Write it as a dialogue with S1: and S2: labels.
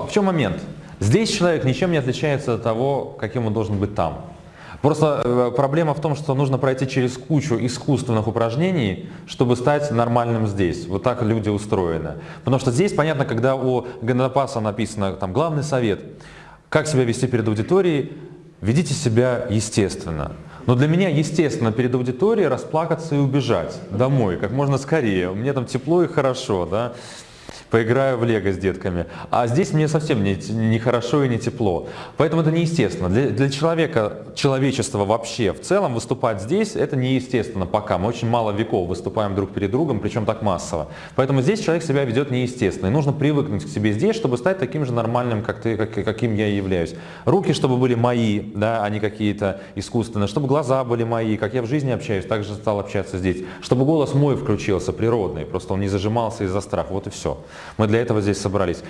S1: в чем момент? Здесь человек ничем не отличается от того, каким он должен быть там. Просто э, проблема в том, что нужно пройти через кучу искусственных упражнений, чтобы стать нормальным здесь. Вот так люди устроены. Потому что здесь, понятно, когда у Гандапаса написано там главный совет, как себя вести перед аудиторией, ведите себя естественно. Но для меня естественно перед аудиторией расплакаться и убежать домой как можно скорее. Мне там тепло и хорошо, да поиграю в лего с детками. А здесь мне совсем не, не хорошо и не тепло. Поэтому это неестественно. Для, для человека, человечества вообще в целом выступать здесь это неестественно пока. Мы очень мало веков выступаем друг перед другом, причем так массово. Поэтому здесь человек себя ведет неестественно. И нужно привыкнуть к себе здесь, чтобы стать таким же нормальным, как ты, как, каким я являюсь. Руки, чтобы были мои, да, а не какие-то искусственные. Чтобы глаза были мои, как я в жизни общаюсь, так же стал общаться здесь. Чтобы голос мой включился, природный, просто он не зажимался из-за страха. Вот и все. Мы для этого здесь собрались.